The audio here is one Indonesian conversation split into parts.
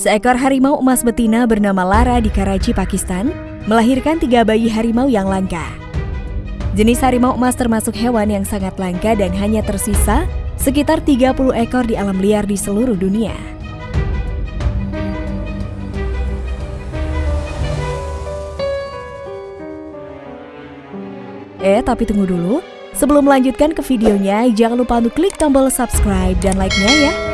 Seekor harimau emas betina bernama Lara di Karachi, Pakistan, melahirkan tiga bayi harimau yang langka. Jenis harimau emas termasuk hewan yang sangat langka dan hanya tersisa sekitar 30 ekor di alam liar di seluruh dunia. Eh, tapi tunggu dulu. Sebelum melanjutkan ke videonya, jangan lupa untuk klik tombol subscribe dan like-nya ya.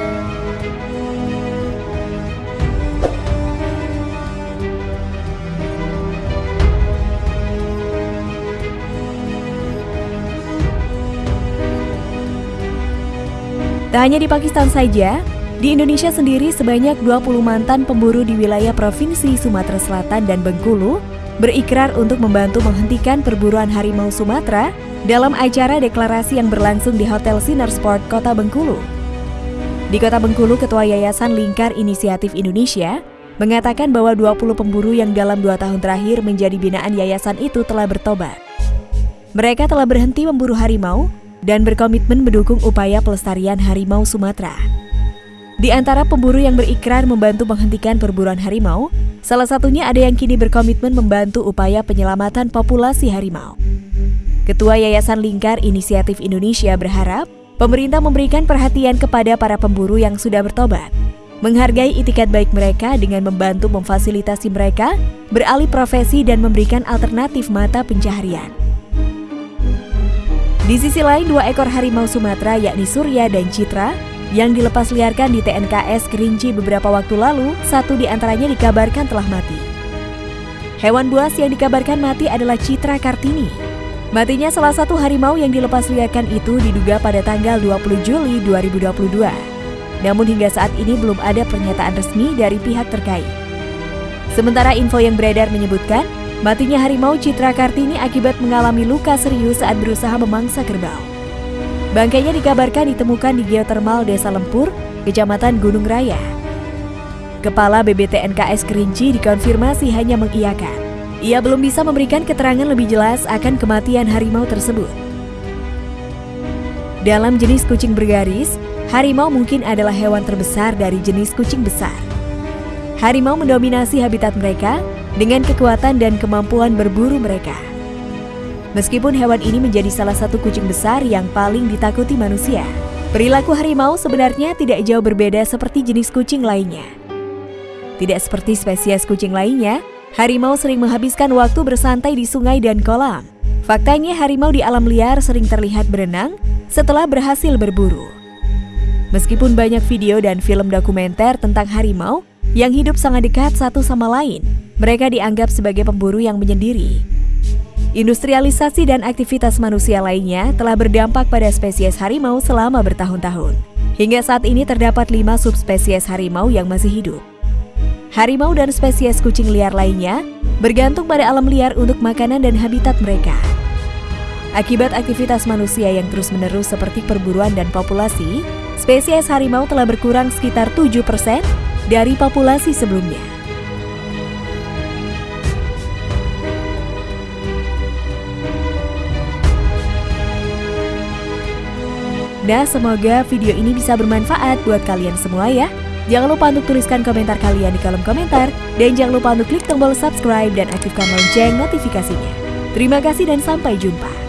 Tak hanya di Pakistan saja, di Indonesia sendiri sebanyak 20 mantan pemburu di wilayah Provinsi Sumatera Selatan dan Bengkulu berikrar untuk membantu menghentikan perburuan harimau Sumatera dalam acara deklarasi yang berlangsung di Hotel Sinar Sport Kota Bengkulu. Di Kota Bengkulu, Ketua Yayasan Lingkar Inisiatif Indonesia mengatakan bahwa 20 pemburu yang dalam dua tahun terakhir menjadi binaan yayasan itu telah bertobat. Mereka telah berhenti memburu harimau dan berkomitmen mendukung upaya pelestarian harimau Sumatera. Di antara pemburu yang berikrar membantu menghentikan perburuan harimau, Salah satunya ada yang kini berkomitmen membantu upaya penyelamatan populasi harimau. Ketua Yayasan Lingkar Inisiatif Indonesia berharap pemerintah memberikan perhatian kepada para pemburu yang sudah bertobat, menghargai itikat baik mereka dengan membantu memfasilitasi mereka beralih profesi dan memberikan alternatif mata pencaharian. Di sisi lain, dua ekor harimau Sumatera yakni Surya dan Citra yang dilepas liarkan di TNKS Kerinci beberapa waktu lalu, satu di antaranya dikabarkan telah mati. Hewan buas yang dikabarkan mati adalah Citra Kartini. Matinya salah satu harimau yang dilepas liarkan itu diduga pada tanggal 20 Juli 2022. Namun hingga saat ini belum ada pernyataan resmi dari pihak terkait. Sementara info yang beredar menyebutkan, matinya harimau Citra Kartini akibat mengalami luka serius saat berusaha memangsa kerbau. Bangkainya dikabarkan ditemukan di geotermal Desa Lempur, Kecamatan Gunung Raya. Kepala BBTNKS Kerinci dikonfirmasi hanya mengiyakan. Ia belum bisa memberikan keterangan lebih jelas akan kematian harimau tersebut. Dalam jenis kucing bergaris, harimau mungkin adalah hewan terbesar dari jenis kucing besar. Harimau mendominasi habitat mereka dengan kekuatan dan kemampuan berburu mereka. Meskipun hewan ini menjadi salah satu kucing besar yang paling ditakuti manusia, perilaku harimau sebenarnya tidak jauh berbeda seperti jenis kucing lainnya. Tidak seperti spesies kucing lainnya, harimau sering menghabiskan waktu bersantai di sungai dan kolam. Faktanya harimau di alam liar sering terlihat berenang setelah berhasil berburu. Meskipun banyak video dan film dokumenter tentang harimau yang hidup sangat dekat satu sama lain, mereka dianggap sebagai pemburu yang menyendiri. Industrialisasi dan aktivitas manusia lainnya telah berdampak pada spesies harimau selama bertahun-tahun. Hingga saat ini terdapat lima subspesies harimau yang masih hidup. Harimau dan spesies kucing liar lainnya bergantung pada alam liar untuk makanan dan habitat mereka. Akibat aktivitas manusia yang terus-menerus seperti perburuan dan populasi, spesies harimau telah berkurang sekitar 7% dari populasi sebelumnya. Nah, semoga video ini bisa bermanfaat buat kalian semua ya. Jangan lupa untuk tuliskan komentar kalian di kolom komentar. Dan jangan lupa untuk klik tombol subscribe dan aktifkan lonceng notifikasinya. Terima kasih dan sampai jumpa.